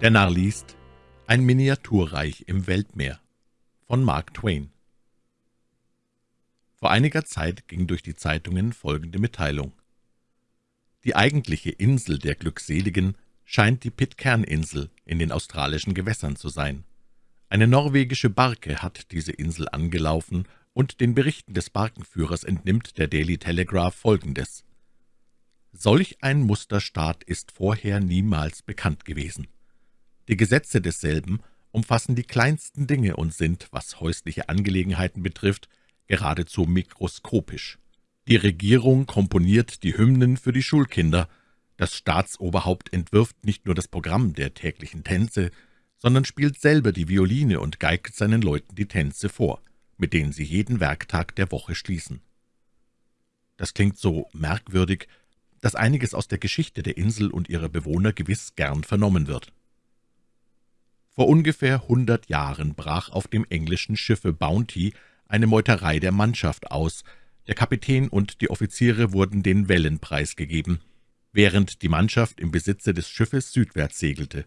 Der Narr liest Ein Miniaturreich im Weltmeer von Mark Twain Vor einiger Zeit ging durch die Zeitungen folgende Mitteilung. Die eigentliche Insel der Glückseligen scheint die Pitcairn-Insel in den australischen Gewässern zu sein. Eine norwegische Barke hat diese Insel angelaufen, und den Berichten des Barkenführers entnimmt der Daily Telegraph Folgendes. Solch ein Musterstaat ist vorher niemals bekannt gewesen. Die Gesetze desselben umfassen die kleinsten Dinge und sind, was häusliche Angelegenheiten betrifft, geradezu mikroskopisch. Die Regierung komponiert die Hymnen für die Schulkinder, das Staatsoberhaupt entwirft nicht nur das Programm der täglichen Tänze, sondern spielt selber die Violine und geigt seinen Leuten die Tänze vor, mit denen sie jeden Werktag der Woche schließen. Das klingt so merkwürdig, dass einiges aus der Geschichte der Insel und ihrer Bewohner gewiss gern vernommen wird. Vor ungefähr hundert Jahren brach auf dem englischen Schiffe Bounty eine Meuterei der Mannschaft aus, der Kapitän und die Offiziere wurden den Wellen preisgegeben, während die Mannschaft im Besitze des Schiffes südwärts segelte.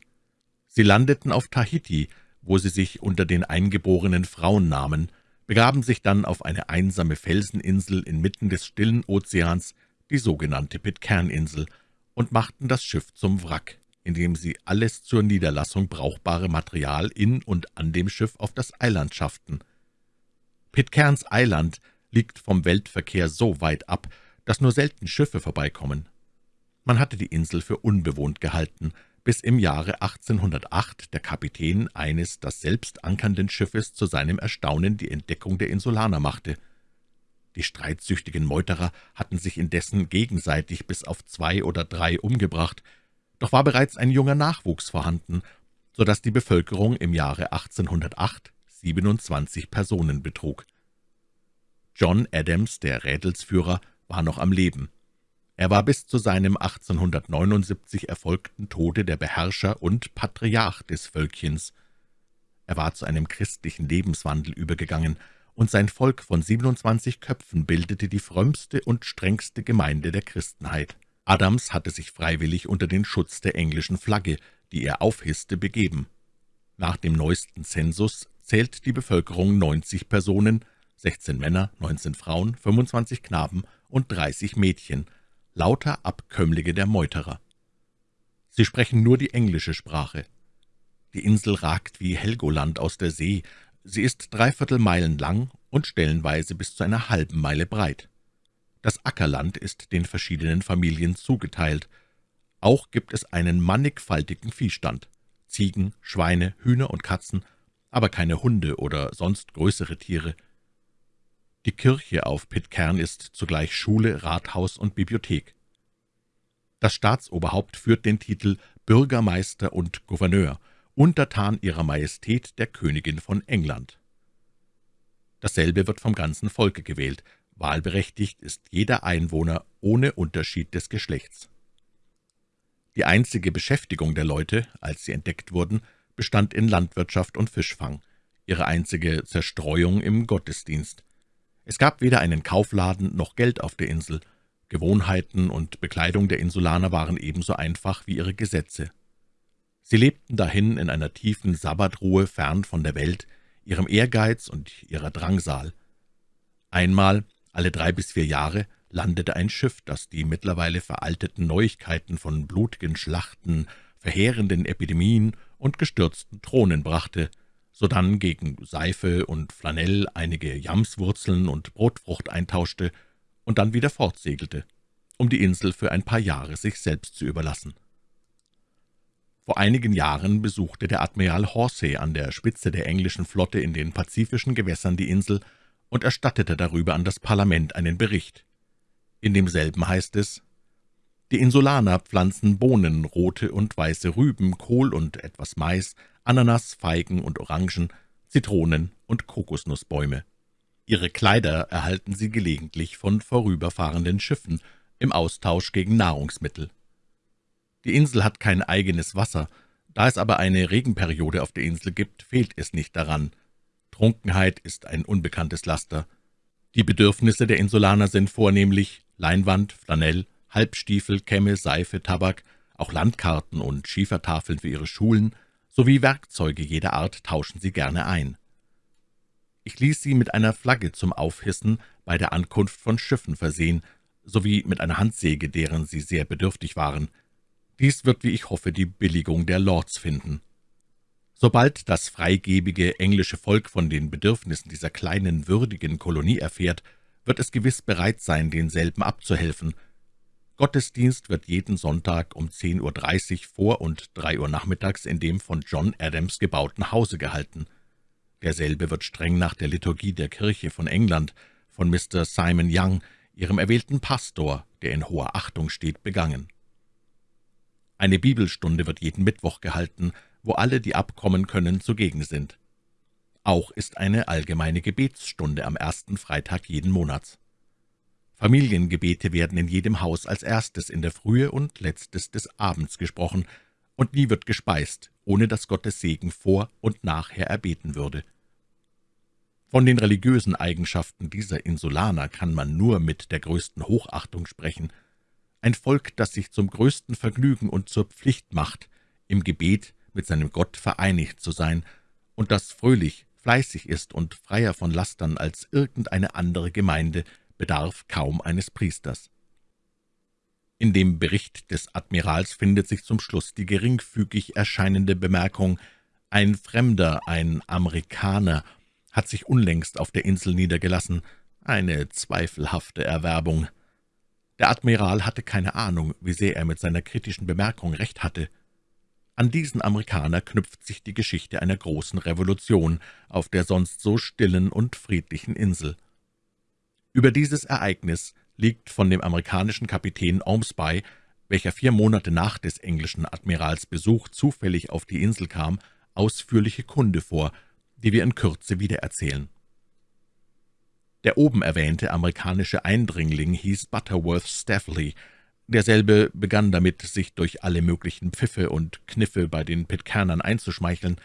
Sie landeten auf Tahiti, wo sie sich unter den eingeborenen Frauen nahmen, begaben sich dann auf eine einsame Felseninsel inmitten des stillen Ozeans, die sogenannte Pitcairn-Insel, und machten das Schiff zum Wrack, indem sie alles zur Niederlassung brauchbare Material in und an dem Schiff auf das Eiland schafften. Pitcairns Eiland liegt vom Weltverkehr so weit ab, dass nur selten Schiffe vorbeikommen. Man hatte die Insel für unbewohnt gehalten, bis im Jahre 1808 der Kapitän eines das selbst ankernden Schiffes zu seinem Erstaunen die Entdeckung der Insulaner machte. Die streitsüchtigen Meuterer hatten sich indessen gegenseitig bis auf zwei oder drei umgebracht, doch war bereits ein junger Nachwuchs vorhanden, so dass die Bevölkerung im Jahre 1808 27 Personen betrug. John Adams, der Rädelsführer, war noch am Leben. Er war bis zu seinem 1879 erfolgten Tode der Beherrscher und Patriarch des Völkchens. Er war zu einem christlichen Lebenswandel übergegangen, und sein Volk von 27 Köpfen bildete die frömmste und strengste Gemeinde der Christenheit. Adams hatte sich freiwillig unter den Schutz der englischen Flagge, die er aufhisste, begeben. Nach dem neuesten Zensus zählt die Bevölkerung 90 Personen, 16 Männer, 19 Frauen, 25 Knaben und 30 Mädchen, lauter Abkömmlinge der Meuterer. Sie sprechen nur die englische Sprache. Die Insel ragt wie Helgoland aus der See, sie ist dreiviertel Meilen lang und stellenweise bis zu einer halben Meile breit. Das Ackerland ist den verschiedenen Familien zugeteilt. Auch gibt es einen mannigfaltigen Viehstand, Ziegen, Schweine, Hühner und Katzen, aber keine Hunde oder sonst größere Tiere. Die Kirche auf Pitcairn ist zugleich Schule, Rathaus und Bibliothek. Das Staatsoberhaupt führt den Titel Bürgermeister und Gouverneur, untertan ihrer Majestät der Königin von England. Dasselbe wird vom ganzen Volke gewählt, wahlberechtigt ist jeder Einwohner ohne Unterschied des Geschlechts. Die einzige Beschäftigung der Leute, als sie entdeckt wurden, bestand in Landwirtschaft und Fischfang, ihre einzige Zerstreuung im Gottesdienst. Es gab weder einen Kaufladen noch Geld auf der Insel. Gewohnheiten und Bekleidung der Insulaner waren ebenso einfach wie ihre Gesetze. Sie lebten dahin in einer tiefen Sabbatruhe fern von der Welt, ihrem Ehrgeiz und ihrer Drangsal. Einmal, alle drei bis vier Jahre, landete ein Schiff, das die mittlerweile veralteten Neuigkeiten von blutigen Schlachten, verheerenden Epidemien und gestürzten Thronen brachte, sodann gegen Seife und Flanell einige Jamswurzeln und Brotfrucht eintauschte und dann wieder fortsegelte, um die Insel für ein paar Jahre sich selbst zu überlassen. Vor einigen Jahren besuchte der Admiral Horsey an der Spitze der englischen Flotte in den pazifischen Gewässern die Insel und erstattete darüber an das Parlament einen Bericht. In demselben heißt es, die Insulaner pflanzen Bohnen, rote und weiße Rüben, Kohl und etwas Mais, Ananas, Feigen und Orangen, Zitronen und Kokosnussbäume. Ihre Kleider erhalten sie gelegentlich von vorüberfahrenden Schiffen im Austausch gegen Nahrungsmittel. Die Insel hat kein eigenes Wasser, da es aber eine Regenperiode auf der Insel gibt, fehlt es nicht daran. Trunkenheit ist ein unbekanntes Laster. Die Bedürfnisse der Insulaner sind vornehmlich Leinwand, Flanell, Halbstiefel, Kämme, Seife, Tabak, auch Landkarten und Schiefertafeln für ihre Schulen, sowie Werkzeuge jeder Art tauschen sie gerne ein. Ich ließ sie mit einer Flagge zum Aufhissen bei der Ankunft von Schiffen versehen, sowie mit einer Handsäge, deren sie sehr bedürftig waren. Dies wird, wie ich hoffe, die Billigung der Lords finden. Sobald das freigebige englische Volk von den Bedürfnissen dieser kleinen, würdigen Kolonie erfährt, wird es gewiss bereit sein, denselben abzuhelfen. Gottesdienst wird jeden Sonntag um 10.30 Uhr vor und 3 Uhr nachmittags in dem von John Adams gebauten Hause gehalten. Derselbe wird streng nach der Liturgie der Kirche von England von Mr. Simon Young, ihrem erwählten Pastor, der in hoher Achtung steht, begangen. Eine Bibelstunde wird jeden Mittwoch gehalten, wo alle, die abkommen können, zugegen sind. Auch ist eine allgemeine Gebetsstunde am ersten Freitag jeden Monats. Familiengebete werden in jedem Haus als erstes in der Frühe und letztes des Abends gesprochen, und nie wird gespeist, ohne dass Gottes Segen vor und nachher erbeten würde. Von den religiösen Eigenschaften dieser Insulaner kann man nur mit der größten Hochachtung sprechen. Ein Volk, das sich zum größten Vergnügen und zur Pflicht macht, im Gebet mit seinem Gott vereinigt zu sein, und das fröhlich, fleißig ist und freier von Lastern als irgendeine andere Gemeinde, bedarf kaum eines Priesters. In dem Bericht des Admirals findet sich zum Schluss die geringfügig erscheinende Bemerkung, ein Fremder, ein Amerikaner, hat sich unlängst auf der Insel niedergelassen, eine zweifelhafte Erwerbung. Der Admiral hatte keine Ahnung, wie sehr er mit seiner kritischen Bemerkung recht hatte. An diesen Amerikaner knüpft sich die Geschichte einer großen Revolution auf der sonst so stillen und friedlichen Insel. Über dieses Ereignis liegt von dem amerikanischen Kapitän Ormsby, welcher vier Monate nach des englischen Admirals Besuch zufällig auf die Insel kam, ausführliche Kunde vor, die wir in Kürze wiedererzählen. Der oben erwähnte amerikanische Eindringling hieß Butterworth Staffley, Derselbe begann damit, sich durch alle möglichen Pfiffe und Kniffe bei den Pitcairnern einzuschmeicheln.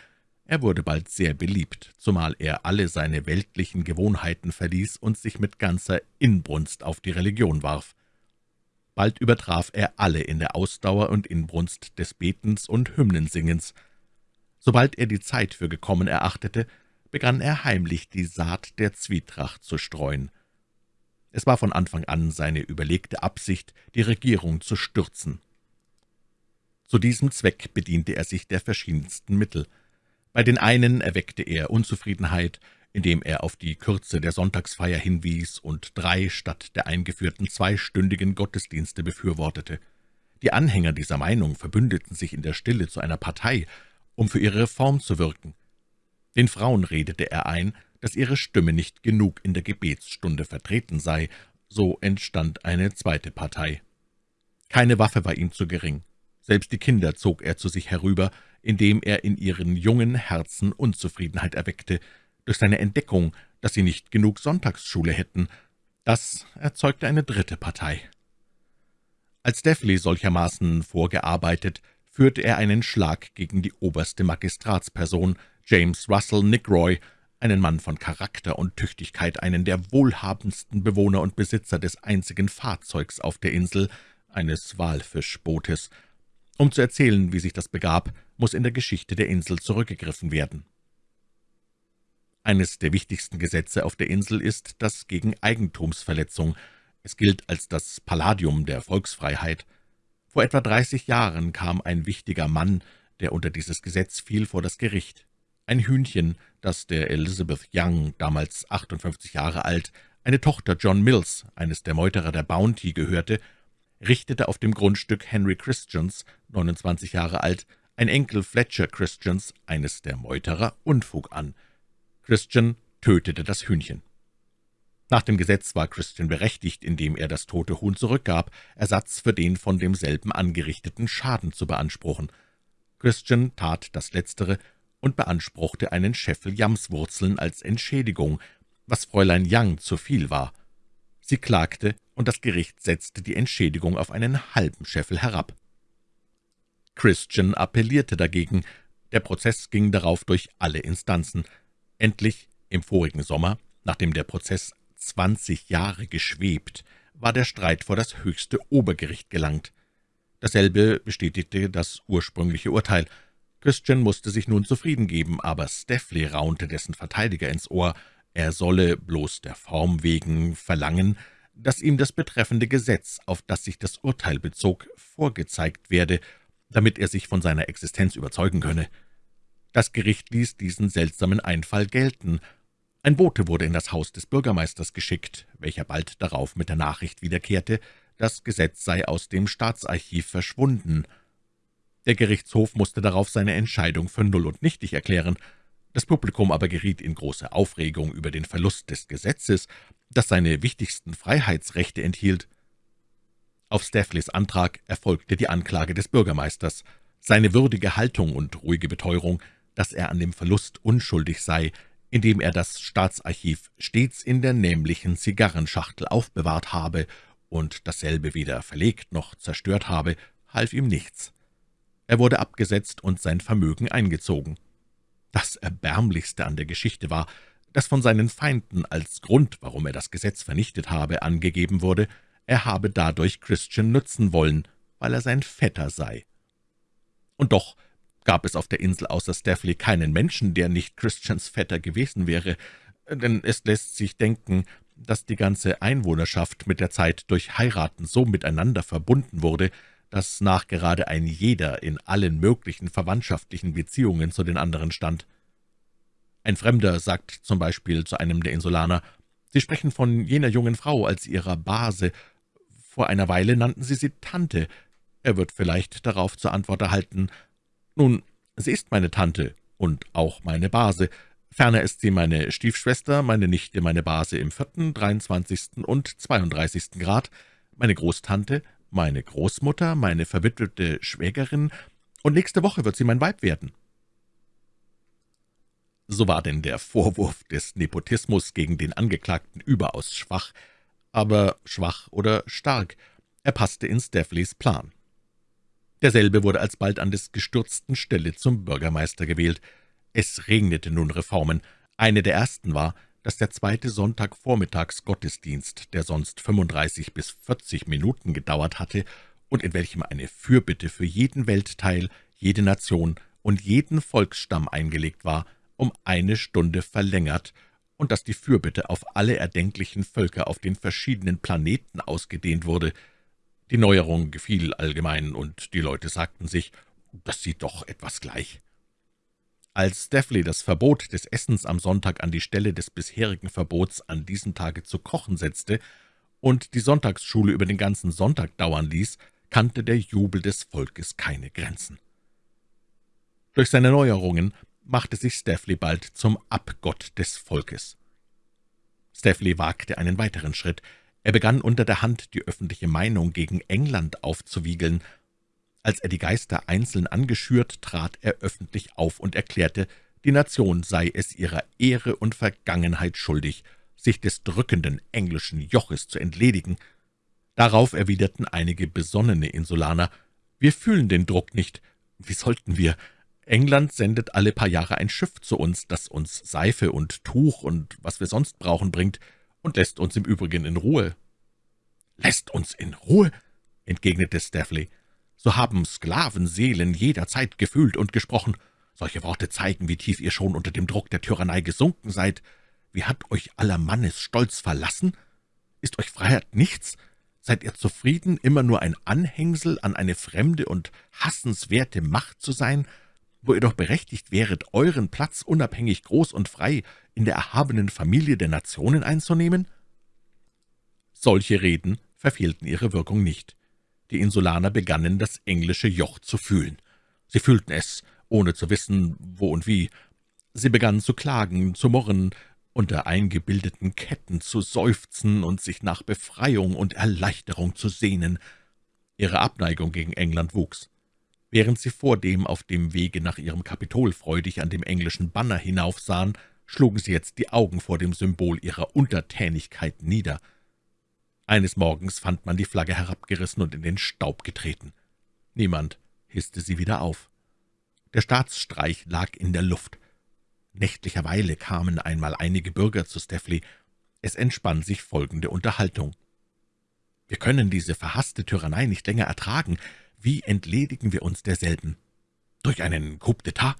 Er wurde bald sehr beliebt, zumal er alle seine weltlichen Gewohnheiten verließ und sich mit ganzer Inbrunst auf die Religion warf. Bald übertraf er alle in der Ausdauer und Inbrunst des Betens und Hymnensingens. Sobald er die Zeit für gekommen erachtete, begann er heimlich die Saat der Zwietracht zu streuen. Es war von Anfang an seine überlegte Absicht, die Regierung zu stürzen. Zu diesem Zweck bediente er sich der verschiedensten Mittel. Bei den einen erweckte er Unzufriedenheit, indem er auf die Kürze der Sonntagsfeier hinwies und drei statt der eingeführten zweistündigen Gottesdienste befürwortete. Die Anhänger dieser Meinung verbündeten sich in der Stille zu einer Partei, um für ihre Reform zu wirken. Den Frauen redete er ein, dass ihre Stimme nicht genug in der Gebetsstunde vertreten sei, so entstand eine zweite Partei. Keine Waffe war ihm zu gering. Selbst die Kinder zog er zu sich herüber, indem er in ihren jungen Herzen Unzufriedenheit erweckte, durch seine Entdeckung, dass sie nicht genug Sonntagsschule hätten. Das erzeugte eine dritte Partei. Als Deffley solchermaßen vorgearbeitet, führte er einen Schlag gegen die oberste Magistratsperson, James Russell Nickroy, einen Mann von Charakter und Tüchtigkeit, einen der wohlhabendsten Bewohner und Besitzer des einzigen Fahrzeugs auf der Insel, eines Walfischbootes. Um zu erzählen, wie sich das begab, muss in der Geschichte der Insel zurückgegriffen werden. Eines der wichtigsten Gesetze auf der Insel ist das gegen Eigentumsverletzung. Es gilt als das Palladium der Volksfreiheit. Vor etwa dreißig Jahren kam ein wichtiger Mann, der unter dieses Gesetz fiel, vor das Gericht. Ein Hühnchen, das der Elizabeth Young, damals 58 Jahre alt, eine Tochter John Mills, eines der Meuterer der Bounty, gehörte, richtete auf dem Grundstück Henry Christians, 29 Jahre alt, ein Enkel Fletcher Christians, eines der Meuterer, Unfug an. Christian tötete das Hühnchen. Nach dem Gesetz war Christian berechtigt, indem er das tote Huhn zurückgab, Ersatz für den von demselben angerichteten Schaden zu beanspruchen. Christian tat das Letztere und beanspruchte einen Scheffel Jamswurzeln als Entschädigung, was Fräulein Young zu viel war. Sie klagte, und das Gericht setzte die Entschädigung auf einen halben Scheffel herab. Christian appellierte dagegen. Der Prozess ging darauf durch alle Instanzen. Endlich, im vorigen Sommer, nachdem der Prozess zwanzig Jahre geschwebt, war der Streit vor das höchste Obergericht gelangt. Dasselbe bestätigte das ursprüngliche Urteil, Christian musste sich nun zufrieden geben, aber Steffley raunte dessen Verteidiger ins Ohr, er solle bloß der Form wegen verlangen, dass ihm das betreffende Gesetz, auf das sich das Urteil bezog, vorgezeigt werde, damit er sich von seiner Existenz überzeugen könne. Das Gericht ließ diesen seltsamen Einfall gelten. Ein Bote wurde in das Haus des Bürgermeisters geschickt, welcher bald darauf mit der Nachricht wiederkehrte, das Gesetz sei aus dem Staatsarchiv verschwunden. Der Gerichtshof musste darauf seine Entscheidung für null und nichtig erklären. Das Publikum aber geriet in große Aufregung über den Verlust des Gesetzes, das seine wichtigsten Freiheitsrechte enthielt. Auf Staffleys Antrag erfolgte die Anklage des Bürgermeisters. Seine würdige Haltung und ruhige Beteuerung, dass er an dem Verlust unschuldig sei, indem er das Staatsarchiv stets in der nämlichen Zigarrenschachtel aufbewahrt habe und dasselbe weder verlegt noch zerstört habe, half ihm nichts. Er wurde abgesetzt und sein Vermögen eingezogen. Das Erbärmlichste an der Geschichte war, dass von seinen Feinden als Grund, warum er das Gesetz vernichtet habe, angegeben wurde, er habe dadurch Christian nützen wollen, weil er sein Vetter sei. Und doch gab es auf der Insel außer Staffley keinen Menschen, der nicht Christians Vetter gewesen wäre, denn es lässt sich denken, dass die ganze Einwohnerschaft mit der Zeit durch Heiraten so miteinander verbunden wurde, dass nachgerade ein jeder in allen möglichen verwandtschaftlichen Beziehungen zu den anderen stand. Ein Fremder sagt zum Beispiel zu einem der Insulaner, »Sie sprechen von jener jungen Frau als ihrer Base. Vor einer Weile nannten Sie sie Tante.« Er wird vielleicht darauf zur Antwort erhalten, »Nun, sie ist meine Tante und auch meine Base. Ferner ist sie meine Stiefschwester, meine Nichte, meine Base im vierten, dreiundzwanzigsten und zweiunddreißigsten Grad, meine Großtante, meine Großmutter, meine verwitwete Schwägerin, und nächste Woche wird sie mein Weib werden.« So war denn der Vorwurf des Nepotismus gegen den Angeklagten überaus schwach, aber schwach oder stark, er passte in Steffleys Plan. Derselbe wurde alsbald an des Gestürzten Stelle zum Bürgermeister gewählt. Es regnete nun Reformen. Eine der ersten war, dass der zweite Sonntagvormittagsgottesdienst, der sonst 35 bis 40 Minuten gedauert hatte und in welchem eine Fürbitte für jeden Weltteil, jede Nation und jeden Volksstamm eingelegt war, um eine Stunde verlängert und dass die Fürbitte auf alle erdenklichen Völker auf den verschiedenen Planeten ausgedehnt wurde. Die Neuerung gefiel allgemein, und die Leute sagten sich, das sieht doch etwas gleich. Als Steffley das Verbot des Essens am Sonntag an die Stelle des bisherigen Verbots, an diesem Tage zu kochen setzte und die Sonntagsschule über den ganzen Sonntag dauern ließ, kannte der Jubel des Volkes keine Grenzen. Durch seine Neuerungen machte sich Steffley bald zum Abgott des Volkes. Steffley wagte einen weiteren Schritt. Er begann unter der Hand die öffentliche Meinung gegen England aufzuwiegeln, als er die Geister einzeln angeschürt, trat er öffentlich auf und erklärte, die Nation sei es ihrer Ehre und Vergangenheit schuldig, sich des drückenden englischen Joches zu entledigen. Darauf erwiderten einige besonnene Insulaner, »Wir fühlen den Druck nicht. Wie sollten wir? England sendet alle paar Jahre ein Schiff zu uns, das uns Seife und Tuch und was wir sonst brauchen bringt, und lässt uns im Übrigen in Ruhe.« »Lässt uns in Ruhe?« entgegnete Staffley so haben Sklavenseelen jederzeit gefühlt und gesprochen. Solche Worte zeigen, wie tief ihr schon unter dem Druck der Tyrannei gesunken seid. Wie hat euch aller Mannes Stolz verlassen? Ist euch Freiheit nichts? Seid ihr zufrieden, immer nur ein Anhängsel an eine fremde und hassenswerte Macht zu sein, wo ihr doch berechtigt wäret, euren Platz unabhängig groß und frei in der erhabenen Familie der Nationen einzunehmen?« Solche Reden verfehlten ihre Wirkung nicht. Die Insulaner begannen, das englische Joch zu fühlen. Sie fühlten es, ohne zu wissen, wo und wie. Sie begannen zu klagen, zu murren, unter eingebildeten Ketten zu seufzen und sich nach Befreiung und Erleichterung zu sehnen. Ihre Abneigung gegen England wuchs. Während sie vordem auf dem Wege nach ihrem Kapitol freudig an dem englischen Banner hinaufsahen, schlugen sie jetzt die Augen vor dem Symbol ihrer Untertänigkeit nieder. Eines Morgens fand man die Flagge herabgerissen und in den Staub getreten. Niemand hisste sie wieder auf. Der Staatsstreich lag in der Luft. Nächtlicherweile kamen einmal einige Bürger zu Steffley. Es entspann sich folgende Unterhaltung. »Wir können diese verhasste Tyrannei nicht länger ertragen. Wie entledigen wir uns derselben?« »Durch einen Coup d'État.«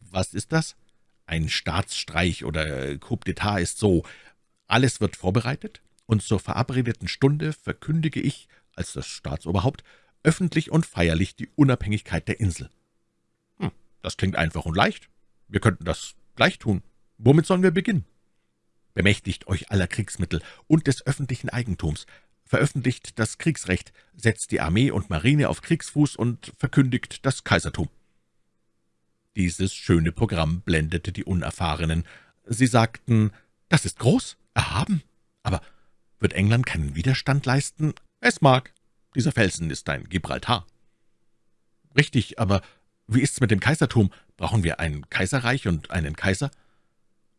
»Was ist das?« »Ein Staatsstreich oder Coup d'État ist so. Alles wird vorbereitet, und zur verabredeten Stunde verkündige ich, als das Staatsoberhaupt, öffentlich und feierlich die Unabhängigkeit der Insel.« »Hm, das klingt einfach und leicht. Wir könnten das gleich tun. Womit sollen wir beginnen?« »Bemächtigt euch aller Kriegsmittel und des öffentlichen Eigentums, veröffentlicht das Kriegsrecht, setzt die Armee und Marine auf Kriegsfuß und verkündigt das Kaisertum.« Dieses schöne Programm blendete die Unerfahrenen. Sie sagten, »Das ist groß, erhaben, aber wird England keinen Widerstand leisten?« »Es mag. Dieser Felsen ist ein Gibraltar.« »Richtig, aber wie ist's mit dem Kaisertum? Brauchen wir ein Kaiserreich und einen Kaiser?«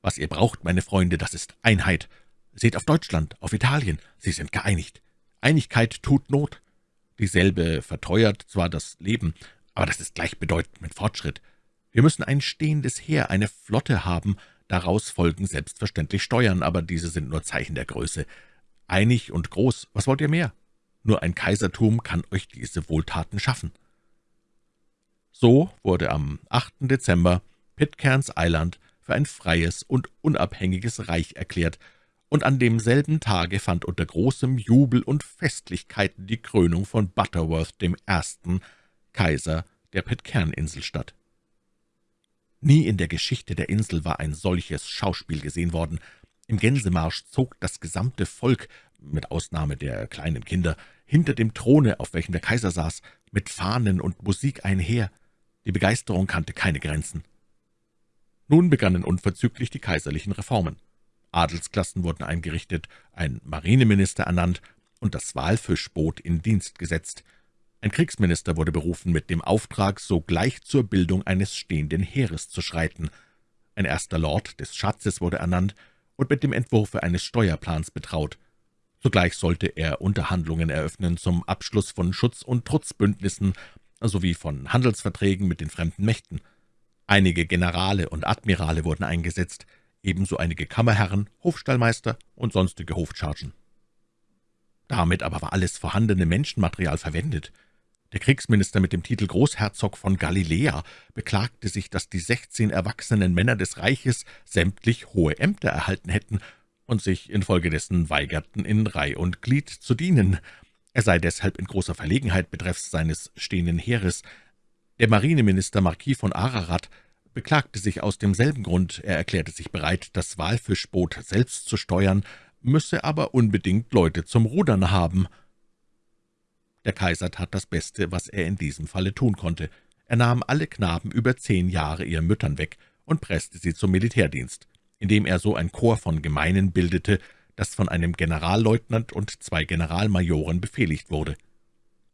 »Was ihr braucht, meine Freunde, das ist Einheit. Seht auf Deutschland, auf Italien, sie sind geeinigt. Einigkeit tut Not. Dieselbe verteuert zwar das Leben, aber das ist gleichbedeutend mit Fortschritt. Wir müssen ein stehendes Heer, eine Flotte haben, daraus folgen selbstverständlich Steuern, aber diese sind nur Zeichen der Größe. Einig und groß, was wollt ihr mehr? Nur ein Kaisertum kann euch diese Wohltaten schaffen.« So wurde am 8. Dezember Pitcairns Eiland für ein freies und unabhängiges Reich erklärt, und an demselben Tage fand unter großem Jubel und Festlichkeiten die Krönung von Butterworth dem Ersten, Kaiser der Pitcairn-Insel statt. Nie in der Geschichte der Insel war ein solches Schauspiel gesehen worden. Im Gänsemarsch zog das gesamte Volk, mit Ausnahme der kleinen Kinder, hinter dem Throne, auf welchem der Kaiser saß, mit Fahnen und Musik einher. Die Begeisterung kannte keine Grenzen. Nun begannen unverzüglich die kaiserlichen Reformen. Adelsklassen wurden eingerichtet, ein Marineminister ernannt und das Walfischboot in Dienst gesetzt. Ein Kriegsminister wurde berufen mit dem Auftrag, sogleich zur Bildung eines stehenden Heeres zu schreiten. Ein erster Lord des Schatzes wurde ernannt und mit dem Entwurfe eines Steuerplans betraut. Zugleich sollte er Unterhandlungen eröffnen zum Abschluss von Schutz- und Trutzbündnissen sowie von Handelsverträgen mit den fremden Mächten. Einige Generale und Admirale wurden eingesetzt, ebenso einige Kammerherren, Hofstallmeister und sonstige Hofchargen. Damit aber war alles vorhandene Menschenmaterial verwendet. Der Kriegsminister mit dem Titel Großherzog von Galiläa beklagte sich, dass die sechzehn erwachsenen Männer des Reiches sämtlich hohe Ämter erhalten hätten und sich infolgedessen weigerten, in Reih und Glied zu dienen. Er sei deshalb in großer Verlegenheit betreffs seines stehenden Heeres. Der Marineminister Marquis von Ararat beklagte sich aus demselben Grund. Er erklärte sich bereit, das Walfischboot selbst zu steuern, müsse aber unbedingt Leute zum Rudern haben. Der Kaiser tat das Beste, was er in diesem Falle tun konnte. Er nahm alle Knaben über zehn Jahre ihren Müttern weg und presste sie zum Militärdienst, indem er so ein Korps von Gemeinen bildete, das von einem Generalleutnant und zwei Generalmajoren befehligt wurde.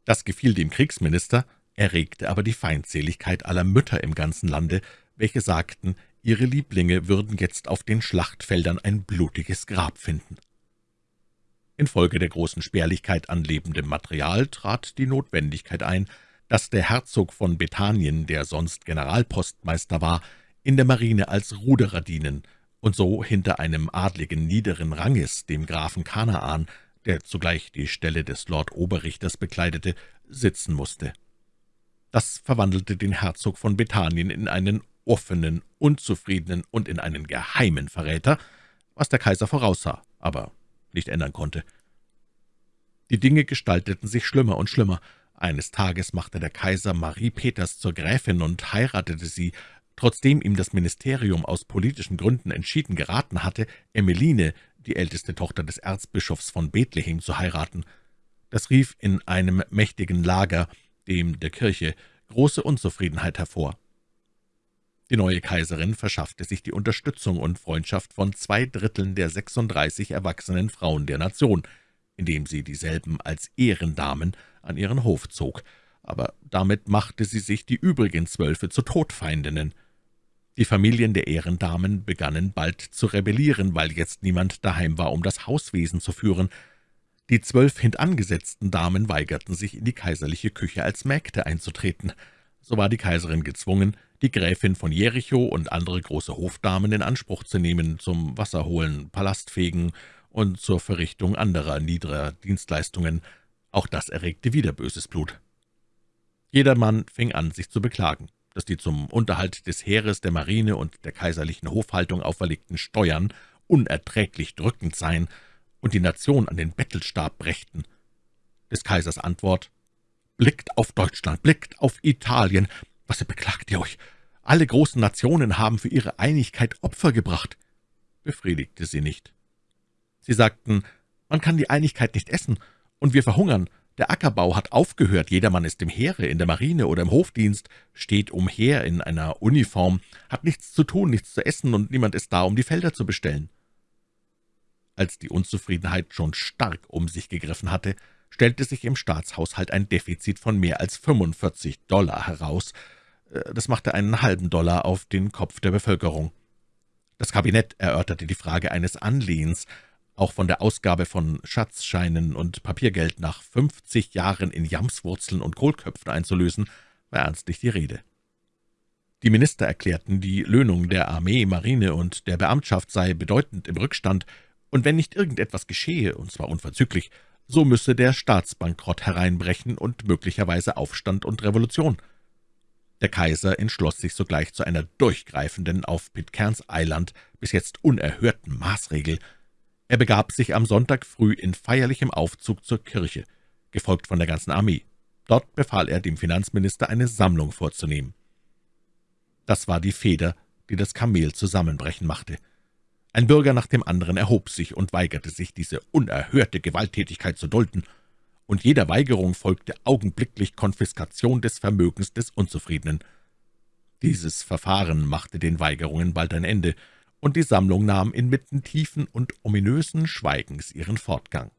Das gefiel dem Kriegsminister, erregte aber die Feindseligkeit aller Mütter im ganzen Lande, welche sagten, ihre Lieblinge würden jetzt auf den Schlachtfeldern ein blutiges Grab finden. Infolge der großen Spärlichkeit an lebendem Material trat die Notwendigkeit ein, dass der Herzog von Bethanien, der sonst Generalpostmeister war, in der Marine als Ruderer dienen und so hinter einem Adligen niederen Ranges, dem Grafen Kanaan, der zugleich die Stelle des Lord Oberrichters bekleidete, sitzen musste. Das verwandelte den Herzog von Bethanien in einen offenen, unzufriedenen und in einen geheimen Verräter, was der Kaiser voraussah, aber nicht ändern konnte. Die Dinge gestalteten sich schlimmer und schlimmer. Eines Tages machte der Kaiser Marie Peters zur Gräfin und heiratete sie, trotzdem ihm das Ministerium aus politischen Gründen entschieden geraten hatte, Emmeline, die älteste Tochter des Erzbischofs von Bethlehem, zu heiraten. Das rief in einem mächtigen Lager, dem der Kirche, große Unzufriedenheit hervor. Die neue Kaiserin verschaffte sich die Unterstützung und Freundschaft von zwei Dritteln der 36 erwachsenen Frauen der Nation, indem sie dieselben als Ehrendamen an ihren Hof zog, aber damit machte sie sich die übrigen Zwölfe zu Todfeindinnen. Die Familien der Ehrendamen begannen bald zu rebellieren, weil jetzt niemand daheim war, um das Hauswesen zu führen. Die zwölf hintangesetzten Damen weigerten sich, in die kaiserliche Küche als Mägde einzutreten. So war die Kaiserin gezwungen, die Gräfin von Jericho und andere große Hofdamen in Anspruch zu nehmen zum Wasserholen, Palastfegen und zur Verrichtung anderer niederer Dienstleistungen. Auch das erregte wieder böses Blut. Jedermann fing an, sich zu beklagen. dass die zum Unterhalt des Heeres, der Marine und der kaiserlichen Hofhaltung auferlegten Steuern unerträglich drückend seien und die Nation an den Bettelstab brächten. Des Kaisers Antwort »Blickt auf Deutschland, blickt auf Italien. Was beklagt ihr euch? Alle großen Nationen haben für ihre Einigkeit Opfer gebracht.« Befriedigte sie nicht. Sie sagten, man kann die Einigkeit nicht essen, und wir verhungern. Der Ackerbau hat aufgehört, jedermann ist im Heere, in der Marine oder im Hofdienst, steht umher in einer Uniform, hat nichts zu tun, nichts zu essen, und niemand ist da, um die Felder zu bestellen. Als die Unzufriedenheit schon stark um sich gegriffen hatte, stellte sich im Staatshaushalt ein Defizit von mehr als 45 Dollar heraus. Äh, das machte einen halben Dollar auf den Kopf der Bevölkerung. Das Kabinett erörterte die Frage eines Anlehens, auch von der Ausgabe von Schatzscheinen und Papiergeld nach 50 Jahren in Jamswurzeln und Kohlköpfen einzulösen, war ernstlich die Rede. Die Minister erklärten, die Löhnung der Armee, Marine und der Beamtschaft sei bedeutend im Rückstand, und wenn nicht irgendetwas geschehe, und zwar unverzüglich, so müsse der Staatsbankrott hereinbrechen und möglicherweise Aufstand und Revolution. Der Kaiser entschloss sich sogleich zu einer durchgreifenden, auf Pitcairns Eiland bis jetzt unerhörten Maßregel. Er begab sich am Sonntag früh in feierlichem Aufzug zur Kirche, gefolgt von der ganzen Armee. Dort befahl er dem Finanzminister, eine Sammlung vorzunehmen. Das war die Feder, die das Kamel zusammenbrechen machte. Ein Bürger nach dem anderen erhob sich und weigerte sich, diese unerhörte Gewalttätigkeit zu dulden, und jeder Weigerung folgte augenblicklich Konfiskation des Vermögens des Unzufriedenen. Dieses Verfahren machte den Weigerungen bald ein Ende, und die Sammlung nahm inmitten tiefen und ominösen Schweigens ihren Fortgang.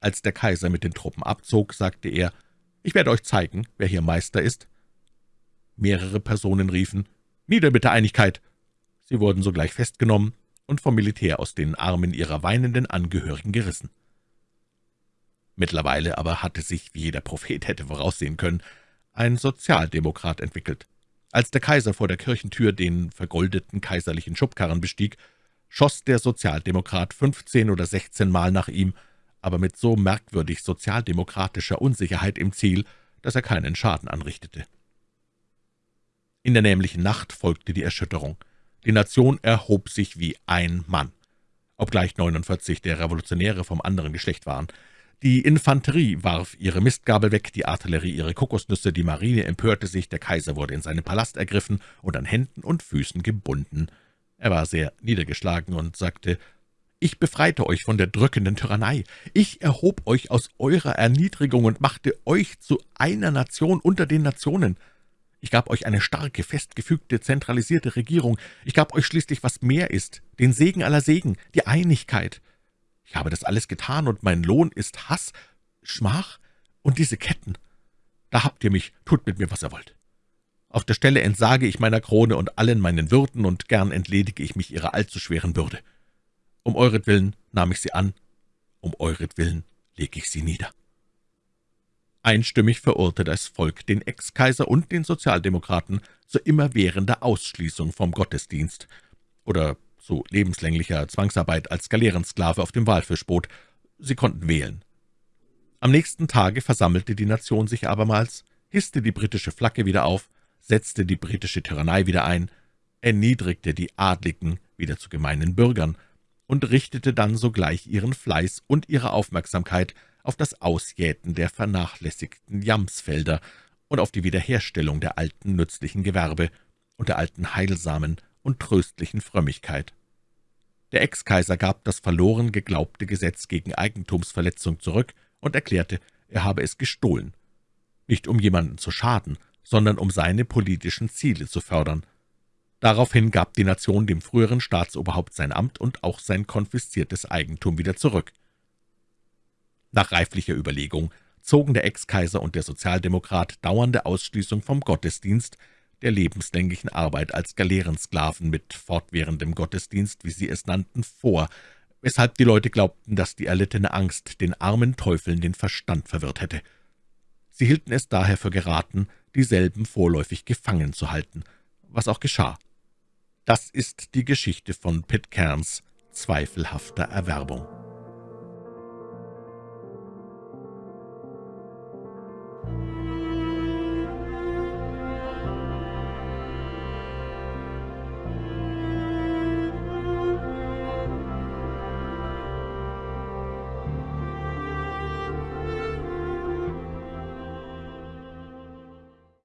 Als der Kaiser mit den Truppen abzog, sagte er, »Ich werde euch zeigen, wer hier Meister ist.« Mehrere Personen riefen, »Nieder mit der Einigkeit!« Sie wurden sogleich festgenommen und vom Militär aus den Armen ihrer weinenden Angehörigen gerissen. Mittlerweile aber hatte sich, wie jeder Prophet hätte voraussehen können, ein Sozialdemokrat entwickelt. Als der Kaiser vor der Kirchentür den vergoldeten kaiserlichen Schubkarren bestieg, schoss der Sozialdemokrat fünfzehn oder sechzehn Mal nach ihm, aber mit so merkwürdig sozialdemokratischer Unsicherheit im Ziel, dass er keinen Schaden anrichtete. In der nämlichen Nacht folgte die Erschütterung. Die Nation erhob sich wie ein Mann, obgleich 49 der Revolutionäre vom anderen Geschlecht waren. Die Infanterie warf ihre Mistgabel weg, die Artillerie ihre Kokosnüsse, die Marine empörte sich, der Kaiser wurde in seinen Palast ergriffen und an Händen und Füßen gebunden. Er war sehr niedergeschlagen und sagte, »Ich befreite euch von der drückenden Tyrannei. Ich erhob euch aus eurer Erniedrigung und machte euch zu einer Nation unter den Nationen. Ich gab euch eine starke, festgefügte, zentralisierte Regierung. Ich gab euch schließlich, was mehr ist, den Segen aller Segen, die Einigkeit. Ich habe das alles getan, und mein Lohn ist Hass, Schmach und diese Ketten. Da habt ihr mich, tut mit mir, was ihr wollt. Auf der Stelle entsage ich meiner Krone und allen meinen Würden, und gern entledige ich mich ihrer allzu schweren Bürde. Um euretwillen nahm ich sie an, um euretwillen lege ich sie nieder. Einstimmig verurte das Volk den Ex-Kaiser und den Sozialdemokraten zu immerwährender Ausschließung vom Gottesdienst oder zu lebenslänglicher Zwangsarbeit als Galeerensklave auf dem Walfischboot. Sie konnten wählen. Am nächsten Tage versammelte die Nation sich abermals, hisste die britische Flagge wieder auf, setzte die britische Tyrannei wieder ein, erniedrigte die Adligen wieder zu gemeinen Bürgern und richtete dann sogleich ihren Fleiß und ihre Aufmerksamkeit auf das Ausjäten der vernachlässigten Jamsfelder und auf die Wiederherstellung der alten nützlichen Gewerbe und der alten heilsamen und tröstlichen Frömmigkeit. Der Ex-Kaiser gab das verloren geglaubte Gesetz gegen Eigentumsverletzung zurück und erklärte, er habe es gestohlen, nicht um jemanden zu schaden, sondern um seine politischen Ziele zu fördern. Daraufhin gab die Nation dem früheren Staatsoberhaupt sein Amt und auch sein konfisziertes Eigentum wieder zurück. Nach reiflicher Überlegung zogen der Ex-Kaiser und der Sozialdemokrat dauernde Ausschließung vom Gottesdienst, der lebenslänglichen Arbeit als Galeerensklaven mit fortwährendem Gottesdienst, wie sie es nannten, vor, weshalb die Leute glaubten, dass die erlittene Angst den armen Teufeln den Verstand verwirrt hätte. Sie hielten es daher für geraten, dieselben vorläufig gefangen zu halten, was auch geschah. Das ist die Geschichte von Pitcairns zweifelhafter Erwerbung.